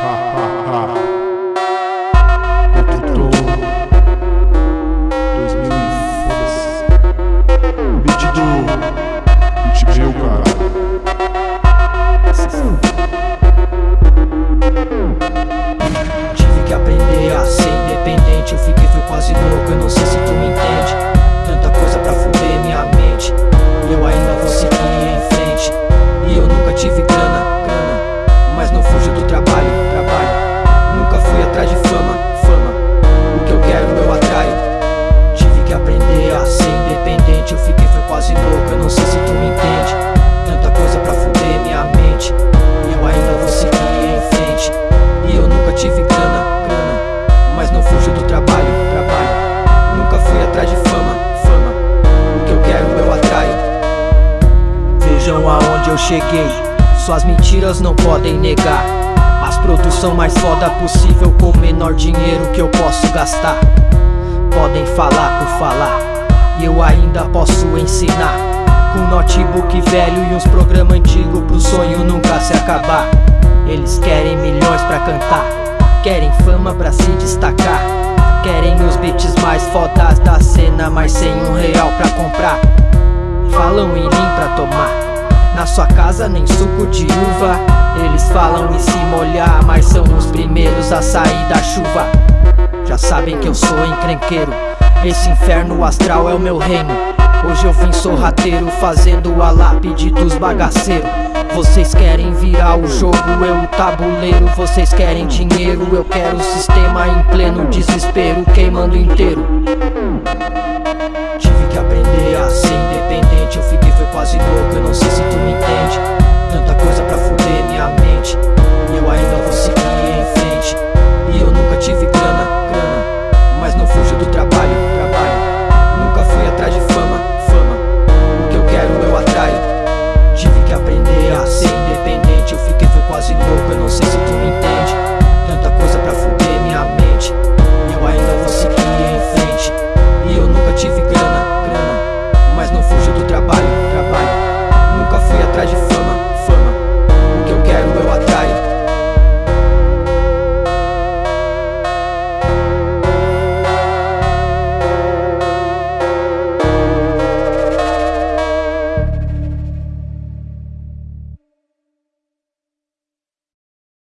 Ha ha sei se tu me entende. Tanta coisa pra fuder minha mente. E eu ainda vou seguir em frente. E eu nunca tive grana, grana. Mas não fujo do trabalho, trabalho. Nunca fui atrás de fama, fama. O que eu quero eu atraio. Vejam aonde eu cheguei. Suas mentiras não podem negar. As produção mais foda possível Com o menor dinheiro que eu posso gastar. Podem falar por falar. E eu ainda posso ensinar Com notebook velho e uns programas antigos Pro sonho nunca se acabar. Eles querem milhões pra cantar Querem fama pra se destacar. Querem os beats mais fodas da cena Mas sem um real pra comprar. Falam em lean pra tomar Na sua casa nem suco de uva. Eles falam em se molhar Mas são os primeiros a sair da chuva. Já sabem que eu sou encrenqueiro Esse inferno astral é o meu reino Hoje eu vim sorrateiro Fazendo a lápide dos bagaceiros. Vocês querem virar o jogo, eu o tabuleiro. Vocês querem dinheiro, eu quero o sistema em pleno desespero Queimando inteiro. Tive que aprender a ser independente Eu fiquei, foi quase louco, eu não sei se tu me entende